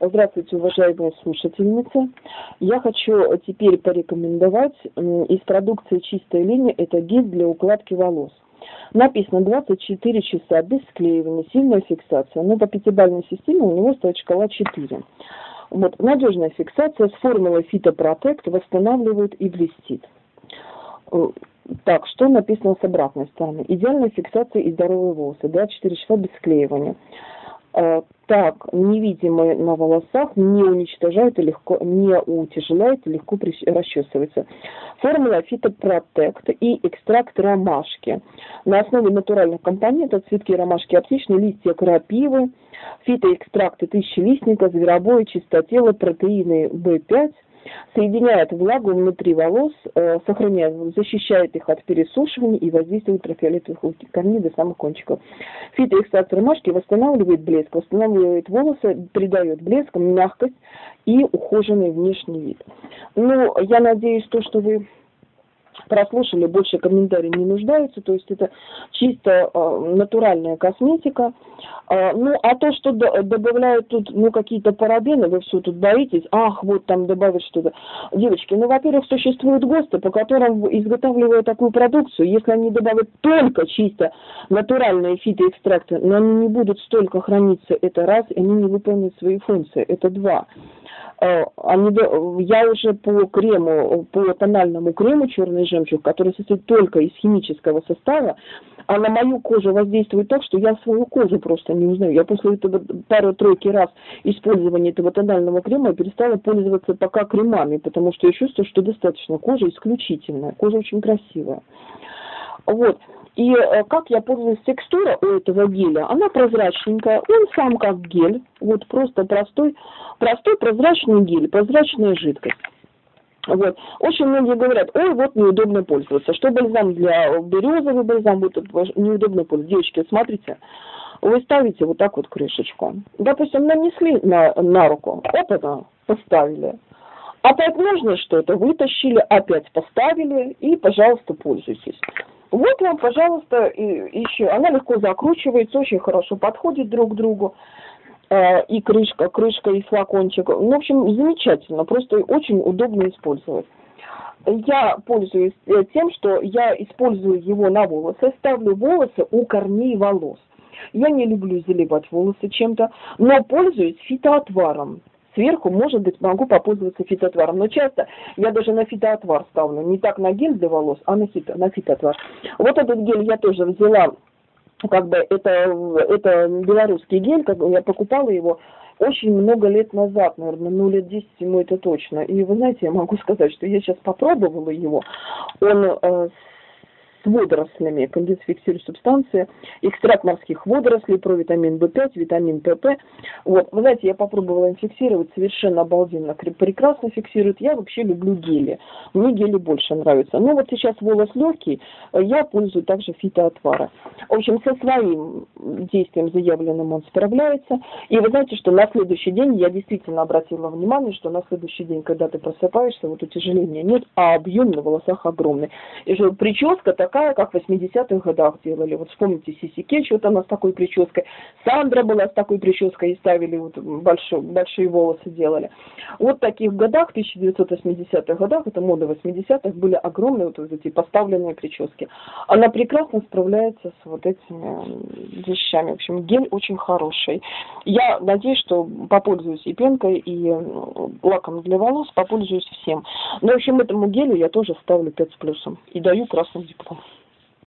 Здравствуйте, уважаемые слушательницы. Я хочу теперь порекомендовать из продукции «Чистая линия» это гель для укладки волос. Написано 24 часа без склеивания, сильная фиксация. Но по пятибалльной системе у него стоит шкала 4. Вот, надежная фиксация с формулой фитопротект восстанавливает и блестит. Э, так, что написано с обратной стороны? Идеальная фиксация и здоровые волосы. 24 часа без склеивания. Э, так невидимые на волосах не уничтожают и легко, не утяжеляет и легко расчесывается. Формула фитопротект и экстракт ромашки. На основе натуральных компонентов цветки ромашки отличные, листья крапивы, фитоэкстракты тысячелистника, зверобоя, чистотела, протеины В5, соединяет влагу внутри волос, э, сохраняет, защищает их от пересушивания и воздействия ультрафиолетовых корней до самых кончиков. Фитоэкстракт ромашки восстанавливает блеск, восстанавливает волосы, придает блеск, мягкость и ухоженный внешний вид. Ну, я надеюсь, то, что вы прослушали, больше комментарий не нуждаются, то есть это чисто э, натуральная косметика. Э, ну, а то, что до, добавляют тут, ну, какие-то парабены, вы все тут боитесь, ах, вот там добавят что-то. Девочки, ну, во-первых, существуют ГОСТы, по которым изготавливают такую продукцию, если они добавят только чисто натуральные фитоэкстракты, но они не будут столько храниться, это раз, и они не выполнят свои функции, это два. Э, они, я уже по крему, по тональному крему черный жемчуг, который состоит только из химического состава, а на мою кожу воздействует так, что я свою кожу просто не узнаю. Я после этого пару-тройки раз использования этого тонального крема перестала пользоваться пока кремами, потому что я чувствую, что достаточно кожа исключительная, кожа очень красивая. Вот. И э, как я пользуюсь текстура у этого геля, она прозрачненькая, он сам как гель, вот просто простой, простой прозрачный гель, прозрачная жидкость. Вот. Очень многие говорят, ой, вот неудобно пользоваться. Что бальзам для березовый бальзам, вот неудобно пользоваться. Девочки, смотрите, вы ставите вот так вот крышечку. Допустим, нанесли на, на руку, опа, поставили. Опять нужно что-то, вытащили, опять поставили и, пожалуйста, пользуйтесь. Вот вам, пожалуйста, еще. Она легко закручивается, очень хорошо подходит друг к другу. Э, и крышка, крышка и флакончик. Ну, в общем, замечательно, просто очень удобно использовать. Я пользуюсь э, тем, что я использую его на волосы, ставлю волосы у корней волос. Я не люблю заливать волосы чем-то, но пользуюсь фитоотваром сверху, может быть, могу попользоваться фитотваром. Но часто я даже на фитоотвар ставлю. Не так на гель для волос, а на, фито, на фитоотвар. Вот этот гель я тоже взяла, как бы это, это белорусский гель, как бы я покупала его очень много лет назад, наверное, ну лет 10 ему это точно. И вы знаете, я могу сказать, что я сейчас попробовала его. Он э, с водорослями, конденсфиксирующие субстанции, экстракт морских водорослей, провитамин В5, витамин ПП. Вот, вы знаете, я попробовала им фиксировать, совершенно обалденно, прекрасно фиксирует. Я вообще люблю гели, мне гели больше нравятся. Но вот сейчас волос легкий, я пользуюсь также фитоотвара. В общем, со своим действием заявленным он справляется. И вы знаете, что на следующий день я действительно обратила внимание, что на следующий день, когда ты просыпаешься, вот утяжеления нет, а объем на волосах огромный. И что прическа так такая, как в 80-х годах делали. Вот вспомните Сиси Кетч, вот она с такой прической. Сандра была с такой прической и ставили вот большой, большие волосы делали. Вот таких годах, в 1980-х годах, это мода 80-х, были огромные вот эти поставленные прически. Она прекрасно справляется с вот этими вещами. В общем, гель очень хороший. Я надеюсь, что попользуюсь и пенкой, и лаком для волос, попользуюсь всем. Но, в общем, этому гелю я тоже ставлю 5 с плюсом и даю красный диплом.